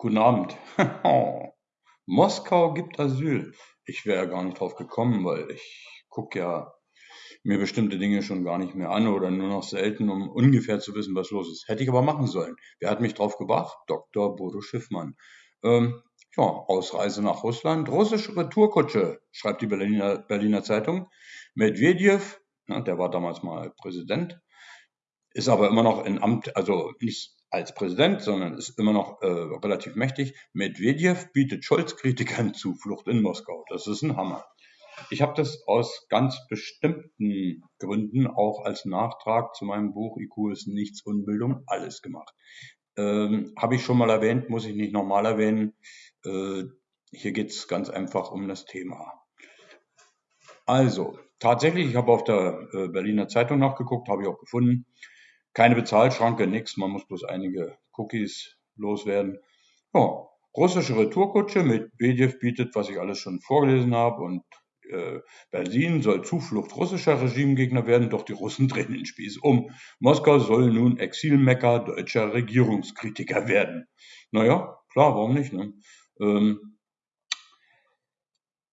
Guten Abend. Moskau gibt Asyl. Ich wäre ja gar nicht drauf gekommen, weil ich gucke ja mir bestimmte Dinge schon gar nicht mehr an oder nur noch selten, um ungefähr zu wissen, was los ist. Hätte ich aber machen sollen. Wer hat mich drauf gebracht? Dr. Bodo Schiffmann. Ähm, ja, Ausreise nach Russland, russische Retourkutsche, schreibt die Berliner, Berliner Zeitung. Medvedev, ne, der war damals mal Präsident, ist aber immer noch in Amt, also nicht als Präsident, sondern ist immer noch äh, relativ mächtig. Medvedev bietet Scholz-Kritikern Zuflucht in Moskau. Das ist ein Hammer. Ich habe das aus ganz bestimmten Gründen auch als Nachtrag zu meinem Buch IQ ist nichts Unbildung alles gemacht. Ähm, habe ich schon mal erwähnt, muss ich nicht nochmal erwähnen. Äh, hier geht es ganz einfach um das Thema. Also, tatsächlich, ich habe auf der äh, Berliner Zeitung nachgeguckt, habe ich auch gefunden. Keine Bezahlschranke, nichts, man muss bloß einige Cookies loswerden. Ja, russische Retourkutsche mit BDF bietet, was ich alles schon vorgelesen habe und äh, Berlin soll Zuflucht russischer Regimegegner werden, doch die Russen drehen den Spieß um. Moskau soll nun Exilmecker deutscher Regierungskritiker werden. Naja, klar, warum nicht? Ne? Ähm,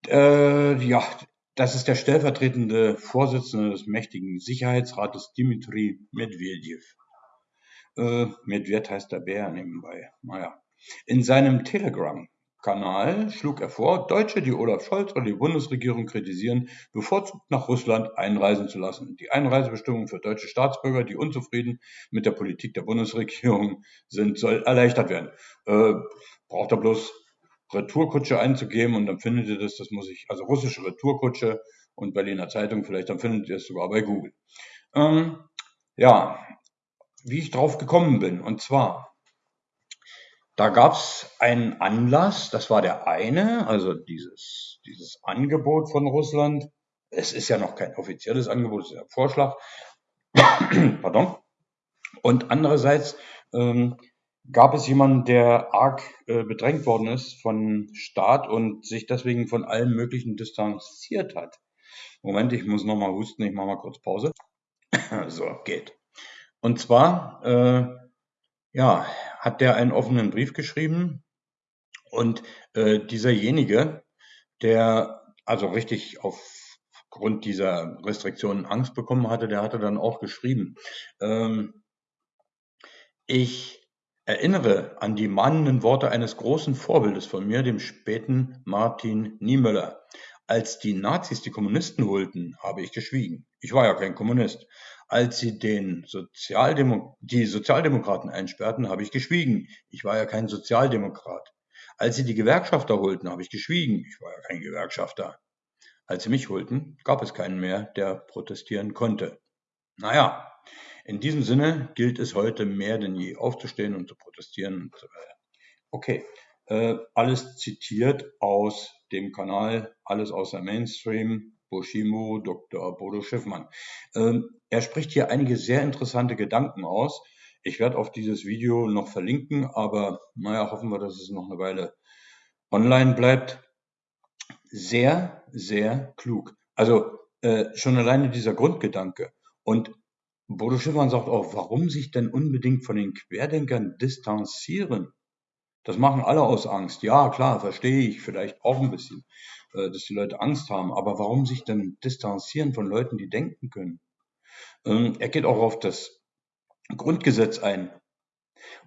äh, ja, das ist der stellvertretende Vorsitzende des mächtigen Sicherheitsrates Dmitri Medvedev. Äh, Medved heißt der Bär nebenbei. Naja. In seinem Telegram-Kanal schlug er vor, Deutsche, die Olaf Scholz oder die Bundesregierung kritisieren, bevorzugt nach Russland einreisen zu lassen. Die Einreisebestimmungen für deutsche Staatsbürger, die unzufrieden mit der Politik der Bundesregierung sind, soll erleichtert werden. Äh, braucht er bloß Retourkutsche einzugeben und dann findet ihr das, das muss ich, also russische Retourkutsche und Berliner Zeitung, vielleicht dann findet ihr es sogar bei Google. Ähm, ja, wie ich drauf gekommen bin, und zwar, da gab es einen Anlass, das war der eine, also dieses, dieses Angebot von Russland. Es ist ja noch kein offizielles Angebot, es ist ja ein Vorschlag. Pardon. Und andererseits ähm, Gab es jemanden, der arg äh, bedrängt worden ist von Staat und sich deswegen von allem Möglichen distanziert hat? Moment, ich muss nochmal husten, ich mache mal kurz Pause. so, geht. Und zwar, äh, ja, hat der einen offenen Brief geschrieben und äh, dieserjenige, der also richtig aufgrund dieser Restriktionen Angst bekommen hatte, der hatte dann auch geschrieben, ähm, ich Erinnere an die mahnenden Worte eines großen Vorbildes von mir, dem späten Martin Niemöller. Als die Nazis die Kommunisten holten, habe ich geschwiegen. Ich war ja kein Kommunist. Als sie den Sozialdemo die Sozialdemokraten einsperrten, habe ich geschwiegen. Ich war ja kein Sozialdemokrat. Als sie die Gewerkschafter holten, habe ich geschwiegen. Ich war ja kein Gewerkschafter. Als sie mich holten, gab es keinen mehr, der protestieren konnte. Naja, in diesem Sinne gilt es heute mehr denn je aufzustehen und zu protestieren und so weiter. Okay, äh, alles zitiert aus dem Kanal, alles außer Mainstream, Boshimo, Dr. Bodo Schiffmann. Ähm, er spricht hier einige sehr interessante Gedanken aus. Ich werde auf dieses Video noch verlinken, aber naja, hoffen wir, dass es noch eine Weile online bleibt. Sehr, sehr klug. Also äh, schon alleine dieser Grundgedanke. Und Bodo Schiffmann sagt auch, warum sich denn unbedingt von den Querdenkern distanzieren? Das machen alle aus Angst. Ja, klar, verstehe ich vielleicht auch ein bisschen, äh, dass die Leute Angst haben. Aber warum sich denn distanzieren von Leuten, die denken können? Ähm, er geht auch auf das Grundgesetz ein.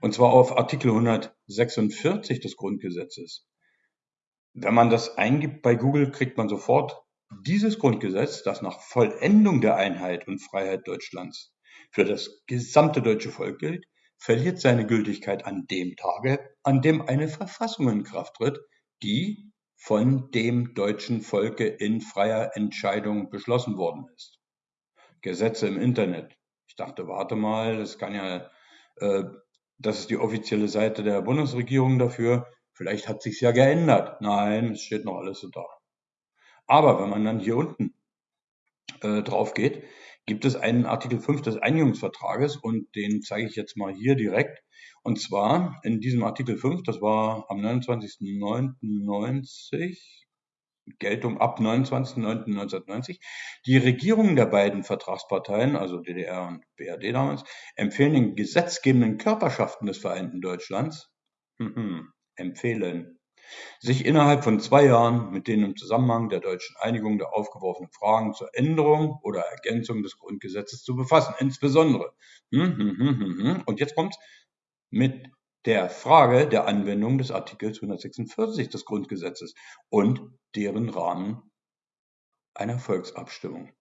Und zwar auf Artikel 146 des Grundgesetzes. Wenn man das eingibt bei Google, kriegt man sofort dieses Grundgesetz, das nach Vollendung der Einheit und Freiheit Deutschlands für das gesamte deutsche Volk gilt, verliert seine Gültigkeit an dem Tage, an dem eine Verfassung in Kraft tritt, die von dem deutschen Volke in freier Entscheidung beschlossen worden ist. Gesetze im Internet. Ich dachte, warte mal, das kann ja, äh, das ist die offizielle Seite der Bundesregierung dafür. Vielleicht hat sich's ja geändert. Nein, es steht noch alles so da. Aber wenn man dann hier unten äh, drauf geht, gibt es einen Artikel 5 des Einigungsvertrages und den zeige ich jetzt mal hier direkt. Und zwar in diesem Artikel 5, das war am 29.09.90, Geltung ab 29.09.1990. Die Regierungen der beiden Vertragsparteien, also DDR und BRD damals, empfehlen den gesetzgebenden Körperschaften des Vereinten Deutschlands, mhm, empfehlen, sich innerhalb von zwei Jahren mit den im Zusammenhang der deutschen Einigung der aufgeworfenen Fragen zur Änderung oder Ergänzung des Grundgesetzes zu befassen. Insbesondere, hm, hm, hm, und jetzt kommt's, mit der Frage der Anwendung des Artikels 146 des Grundgesetzes und deren Rahmen einer Volksabstimmung.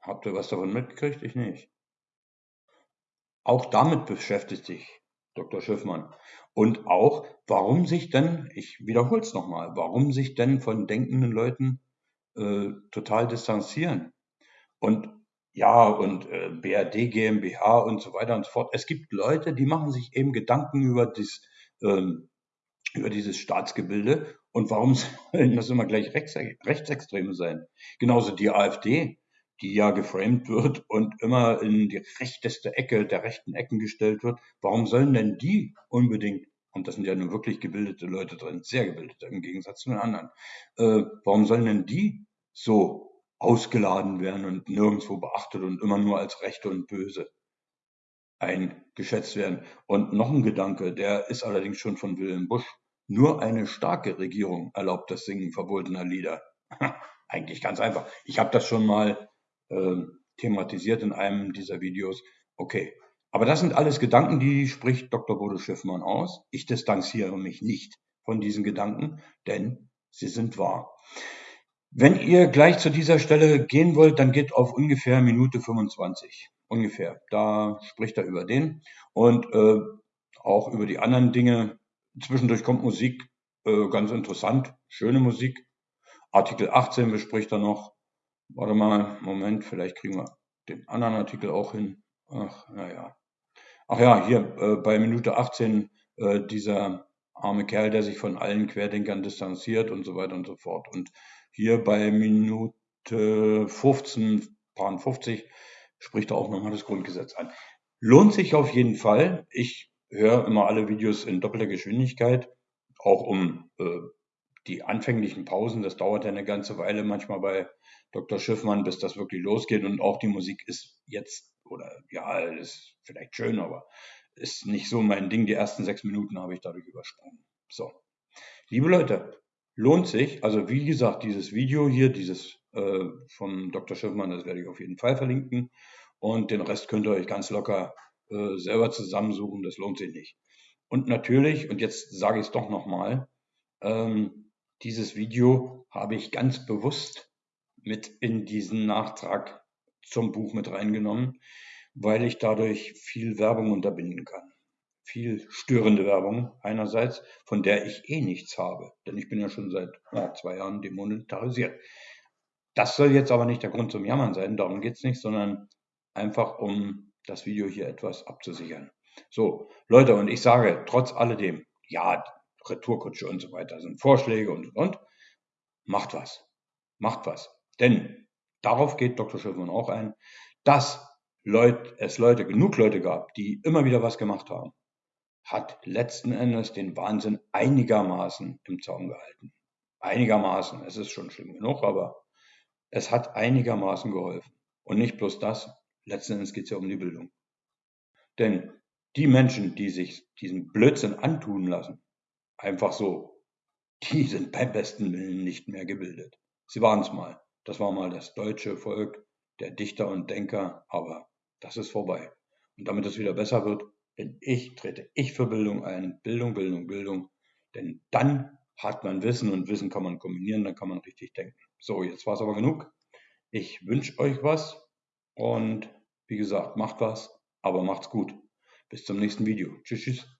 Habt ihr was davon mitgekriegt? Ich nicht. Auch damit beschäftigt sich Dr. Schiffmann. Und auch, warum sich denn, ich wiederhole es nochmal, warum sich denn von denkenden Leuten äh, total distanzieren. Und ja, und äh, BRD GmbH und so weiter und so fort. Es gibt Leute, die machen sich eben Gedanken über, dies, ähm, über dieses Staatsgebilde und warum sollen das immer gleich Rechts, Rechtsextreme sein? Genauso die AfD, die ja geframed wird und immer in die rechteste Ecke der rechten Ecken gestellt wird. Warum sollen denn die unbedingt, und das sind ja nun wirklich gebildete Leute drin, sehr gebildete im Gegensatz zu den anderen, äh, warum sollen denn die so ausgeladen werden und nirgendwo beachtet und immer nur als Rechte und Böse eingeschätzt werden. Und noch ein Gedanke, der ist allerdings schon von Wilhelm Busch. Nur eine starke Regierung erlaubt das Singen verbotener Lieder. Eigentlich ganz einfach. Ich habe das schon mal äh, thematisiert in einem dieser Videos. Okay. Aber das sind alles Gedanken, die spricht Dr. Bodo Schiffmann aus. Ich distanziere mich nicht von diesen Gedanken, denn sie sind wahr. Wenn ihr gleich zu dieser Stelle gehen wollt, dann geht auf ungefähr Minute 25. Ungefähr. Da spricht er über den und äh, auch über die anderen Dinge. Zwischendurch kommt Musik, äh, ganz interessant, schöne Musik. Artikel 18 bespricht er noch. Warte mal, Moment, vielleicht kriegen wir den anderen Artikel auch hin. Ach, naja. Ach ja, hier äh, bei Minute 18 äh, dieser arme Kerl, der sich von allen Querdenkern distanziert und so weiter und so fort. Und hier bei Minute 15, Paar 50 spricht er auch nochmal das Grundgesetz an. Lohnt sich auf jeden Fall. Ich höre immer alle Videos in doppelter Geschwindigkeit, auch um äh, die anfänglichen Pausen. Das dauert ja eine ganze Weile manchmal bei Dr. Schiffmann, bis das wirklich losgeht. Und auch die Musik ist jetzt, oder ja, ist vielleicht schön, aber ist nicht so mein Ding. Die ersten sechs Minuten habe ich dadurch übersprungen. So. Liebe Leute, lohnt sich. Also wie gesagt, dieses Video hier, dieses äh, vom Dr. Schiffmann, das werde ich auf jeden Fall verlinken. Und den Rest könnt ihr euch ganz locker äh, selber zusammensuchen. Das lohnt sich nicht. Und natürlich, und jetzt sage ich es doch nochmal, ähm, dieses Video habe ich ganz bewusst mit in diesen Nachtrag zum Buch mit reingenommen, weil ich dadurch viel Werbung unterbinden kann viel störende Werbung einerseits, von der ich eh nichts habe, denn ich bin ja schon seit ja, zwei Jahren demonetarisiert. Das soll jetzt aber nicht der Grund zum Jammern sein, darum geht es nicht, sondern einfach um das Video hier etwas abzusichern. So, Leute, und ich sage trotz alledem, ja, Retourkutsche und so weiter sind Vorschläge und und und, macht was. Macht was. Denn darauf geht Dr. Schiffmann auch ein, dass Leute, es Leute, genug Leute gab, die immer wieder was gemacht haben hat letzten Endes den Wahnsinn einigermaßen im Zaum gehalten. Einigermaßen, es ist schon schlimm genug, aber es hat einigermaßen geholfen. Und nicht bloß das, letzten Endes geht es ja um die Bildung. Denn die Menschen, die sich diesen Blödsinn antun lassen, einfach so, die sind beim besten Willen nicht mehr gebildet. Sie waren es mal. Das war mal das deutsche Volk, der Dichter und Denker, aber das ist vorbei. Und damit es wieder besser wird, bin ich, trete ich für Bildung ein. Bildung, Bildung, Bildung. Denn dann hat man Wissen und Wissen kann man kombinieren, dann kann man richtig denken. So, jetzt war es aber genug. Ich wünsche euch was und wie gesagt, macht was, aber macht's gut. Bis zum nächsten Video. Tschüss, tschüss.